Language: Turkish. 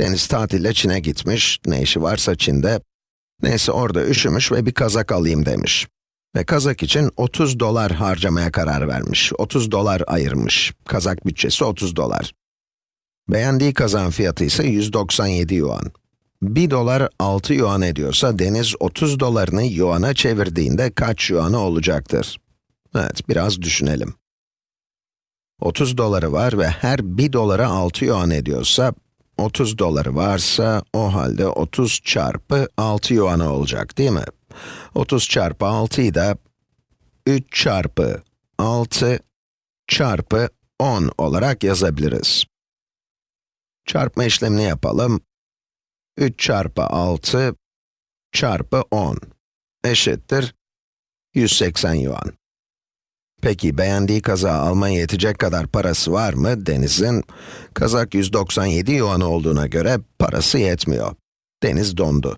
Deniz tatile Çin'e gitmiş, ne işi varsa Çin'de. Neyse orada üşümüş ve bir kazak alayım demiş. Ve kazak için 30 dolar harcamaya karar vermiş. 30 dolar ayırmış. Kazak bütçesi 30 dolar. Beğendiği kazağın fiyatı ise 197 yuan. 1 dolar 6 yuan ediyorsa Deniz 30 dolarını yuana çevirdiğinde kaç yuanı olacaktır? Evet, biraz düşünelim. 30 doları var ve her 1 dolara 6 yuan ediyorsa, 30 doları varsa, o halde 30 çarpı 6 yuanı olacak değil mi? 30 çarpı 6'yı da 3 çarpı 6 çarpı 10 olarak yazabiliriz. Çarpma işlemini yapalım. 3 çarpı 6 çarpı 10 eşittir 180 yuan. Peki beğendiği kazağı almaya yetecek kadar parası var mı? Deniz'in kazak 197 yuan olduğuna göre parası yetmiyor. Deniz dondu.